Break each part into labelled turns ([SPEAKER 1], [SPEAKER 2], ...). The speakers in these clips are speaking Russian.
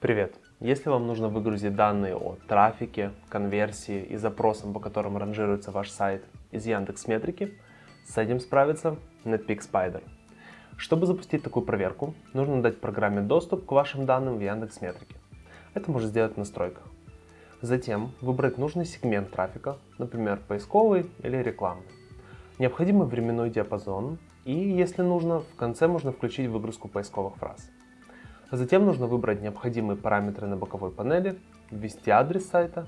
[SPEAKER 1] Привет! Если вам нужно выгрузить данные о трафике, конверсии и запросам, по которым ранжируется ваш сайт из Яндекс Метрики, с этим справится Netpeak Spider. Чтобы запустить такую проверку, нужно дать программе доступ к вашим данным в Яндекс Метрике. Это можно сделать в настройках. Затем выбрать нужный сегмент трафика, например, поисковый или рекламный. Необходимый временной диапазон и, если нужно, в конце можно включить выгрузку поисковых фраз. Затем нужно выбрать необходимые параметры на боковой панели, ввести адрес сайта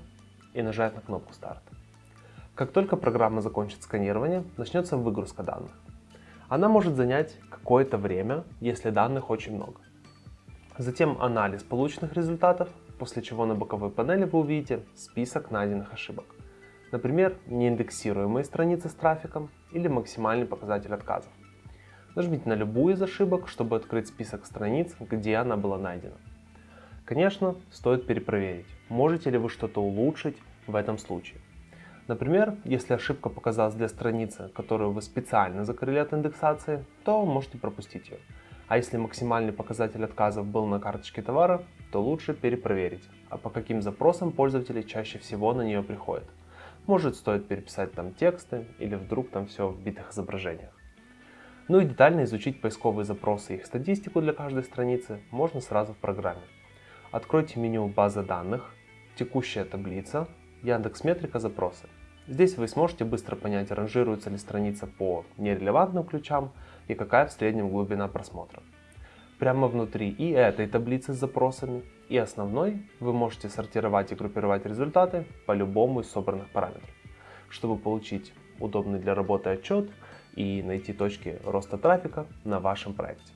[SPEAKER 1] и нажать на кнопку «Старт». Как только программа закончит сканирование, начнется выгрузка данных. Она может занять какое-то время, если данных очень много. Затем анализ полученных результатов, после чего на боковой панели вы увидите список найденных ошибок. Например, неиндексируемые страницы с трафиком или максимальный показатель отказов. Нажмите на любую из ошибок, чтобы открыть список страниц, где она была найдена. Конечно, стоит перепроверить, можете ли вы что-то улучшить в этом случае. Например, если ошибка показалась для страницы, которую вы специально закрыли от индексации, то можете пропустить ее. А если максимальный показатель отказов был на карточке товара, то лучше перепроверить, а по каким запросам пользователи чаще всего на нее приходят. Может стоит переписать там тексты или вдруг там все в битых изображениях. Ну и детально изучить поисковые запросы и их статистику для каждой страницы можно сразу в программе. Откройте меню «База данных», «Текущая таблица», Яндекс Метрика запросы. Здесь вы сможете быстро понять, ранжируется ли страница по нерелевантным ключам и какая в среднем глубина просмотра. Прямо внутри и этой таблицы с запросами, и основной вы можете сортировать и группировать результаты по любому из собранных параметров, чтобы получить удобный для работы отчет и найти точки роста трафика на вашем проекте.